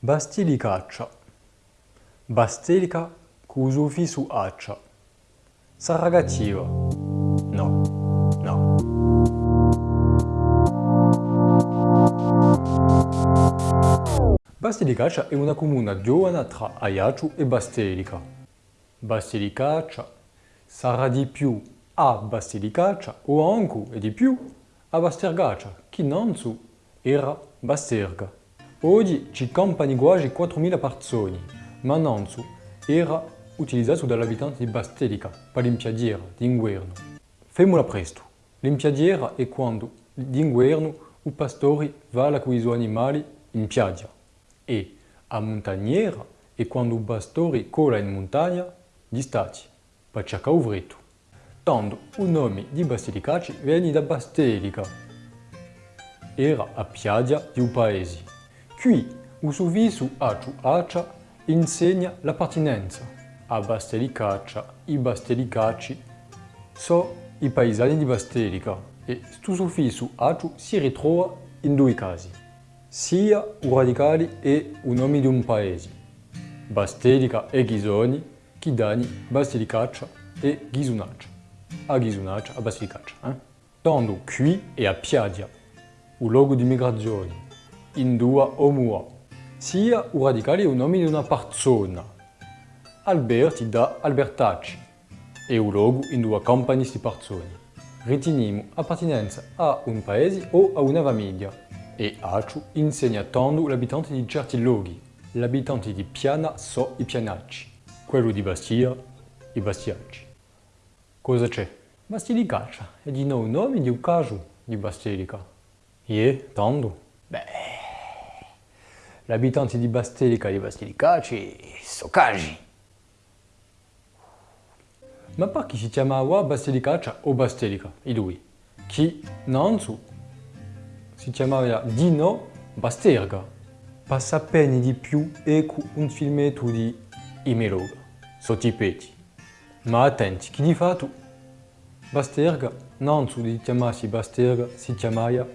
Bastilicaccia. Bastelica cu suffisso accia. Sarragativa. No, no. Bastilicaccia è una comuna giovane tra Ajaccio e Bastelica. Bastilicaccia sarà di più a Bastilicaccia o anche e di più a Bastergaccia, che innanzi era Basterga. Oggi ci campano quasi 4.000 persone, ma innanzi era utilizzato dagli abitanti di Bastelica per l'impiadiera d'inverno. Femmola presto. L'impiadiera è quando d'inverno i pastori vanno con i suoi animali in piaggia e a montagniera è quando i pastori cola in montagna gli stati per cercare un vretto. Tanto il nome di Bastelicaci viene da Bastelica. Era a piaggia di un paese. Qui il suffisso accio accia insegna l'appartenenza. A Bastelicaccia i Bastelicaci sono i paesani di Bastelica e questo suffisso accio si ritrova in due casi, sia i radicali e i nomi di un paese. Bastelica e Ghisoni, che danno Bastelicaccia e Ghisunaccia. A Ghisunaccia, a Bastelicaccia. Eh? Tanto qui è a Piadia, il luogo di migrazione, in due o mua. Sia i radicali è il nome di una persona. Alberti da Albertacci e il luogo in due compagnie di persone. Riteniamo appartenenza a un paese o a una famiglia e Acciu insegna tanto gli abitanti di certi luoghi. Gli abitanti di Piana sono i pianacci, quello di Bastia i bastiacci. Cosa c'è? Bastilicaccia è di nuovo nome di un caso di Bastelica. E tanto? Abitanti di Bastelica di Bastilicacci sono cagi. Ma perché si chiamava Bastilicaccia o Bastelica, i due? Chi? Nanzu si chiamava Dino Basterga. Per saperne di più ecco un filmetto di Imeloga, sottipeti. Ma attenti, chi di fatto Basterga, Nanzu di chiamarsi Basterga, si chiamava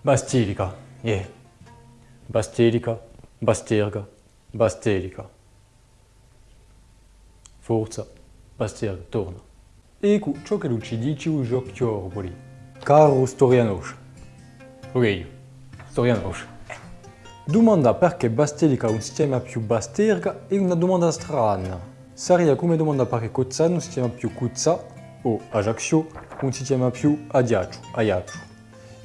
Bastelica, yeah. Bastelica, Basterga, Bastelica. Forza, Basterga, torna. Ecco ciò che ci dice il giochiorgoli. Caro Storianoscia. Ok, Storianoscia. Domanda perché Bastelica non si chiama più Basterga è una domanda strana. Sarebbe come domanda perché Cozzano non si chiama più Cuzza o Ajaccio non si chiama più Adiaccio, Ajaccio.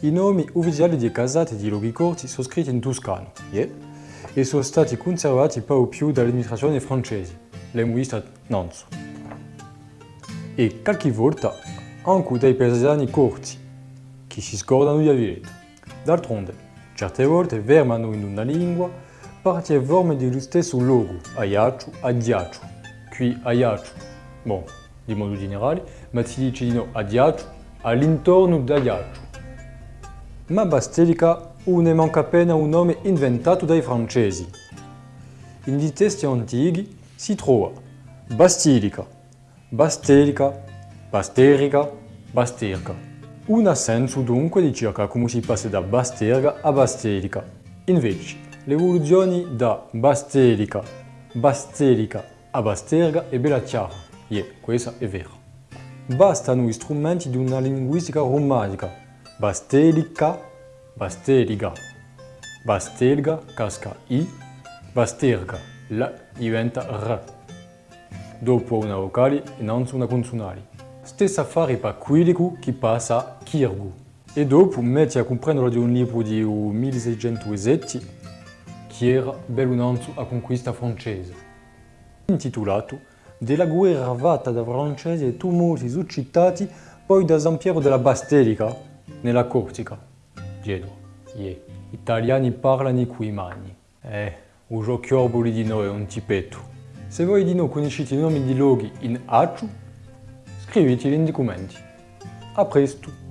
I nomi ufficiali di casate e di luoghi corti sono scritti in toscano yeah? e sono stati conservati poco più dall'amministrazione francese linguista Nanzo. E qualche volta anche dai paesani corti, che si scordano di averlo. D'altronde, certe volte fermano in una lingua parti e forme dello stesso luogo, aiaccio, adiaccio, qui aiaccio, bon, di modo generale, ma si dice di no adiaccio, all'intorno d'aiaccio. Ma Bastelica ne manca appena un nome inventato dai francesi. In testi antichi si trova Bastilica, Bastelica, Basterica, Basterca. Un assenso dunque di circa come si passa da Basterga a Bastelica. Invece, l'evoluzione da Bastelica, Bastelica a Basterga è bella chiara. Yeah, questa è vera. Bastano gli strumenti di una linguistica romanica. Bastelica, Basteliga. Bastelga casca I, Basterga la diventa R. Dopo una vocale non una consonale. Stessa affare per quello che passa a Kirgu. E dopo metti a comprendere di un libro di 1607 che era Bellunanzo a conquista francese. Intitolato Della guerra fatta da francesi e tumulti suscitati poi da San Piero della Bastelica nella Corsica. Genoa. Yeah. Italiani parlano qui mani. Eh. Il giochioboli di noi è un tipetto. Se voi di noi conoscete i nomi di luoghi in Acciu, scriveteli in documenti. A presto!